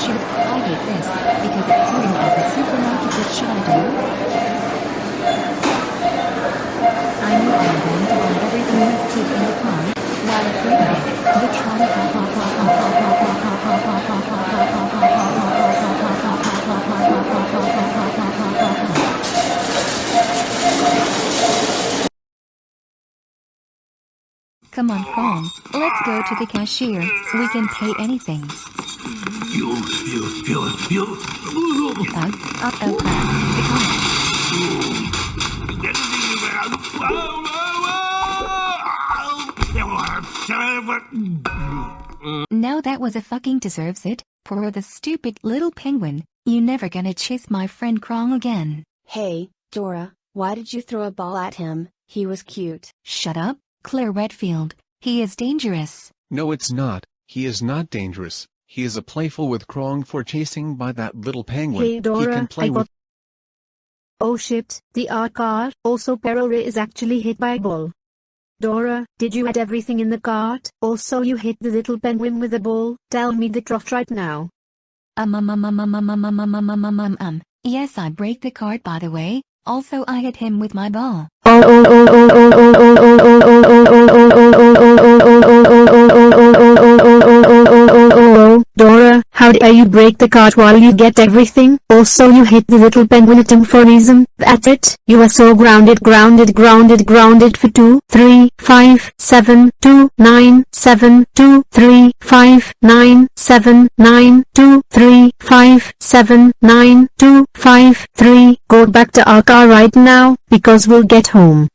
Shoot, I hate this, because it's turning at the supermarket what should I knew I was going to buy everything with food in the car, while freeway, the Tron ha ha ha ha ha ha ha ha ha ha ha ha ha ha ha Come on, Kong. Let's go to the cashier. We can pay anything. You, you, you, you. Ugh, uh, oh crap. The comic. Now that was a fucking deserves it. Poor the stupid little penguin. You never gonna chase my friend Krong again. Hey, Dora, why did you throw a ball at him? He was cute. Shut up, Claire Redfield. He is dangerous. No it's not, he is not dangerous. He is a playful with Krong for chasing by that little penguin. Hey he can play I with. Oh shit, the art car. Also Perora is actually hit by a ball. Dora, did you add everything in the cart? Also you hit the little penguin with a ball? Tell me the truth right now. Um um um um um um um um um um um um um um. Yes I break the card by the way. Also I hit him with my ball. Oh oh oh oh oh oh oh oh oh oh oh oh oh Dare you break the cart while you get everything? Also you hit the little penguin item for reason. That's it. You are so grounded grounded grounded grounded for 2, 3, 5, 7, 2, 9, 7, 2, 3, 5, 9, 7, 9, 2, 3, 5, 7, 9, 2, 5, 3. Go back to our car right now, because we'll get home.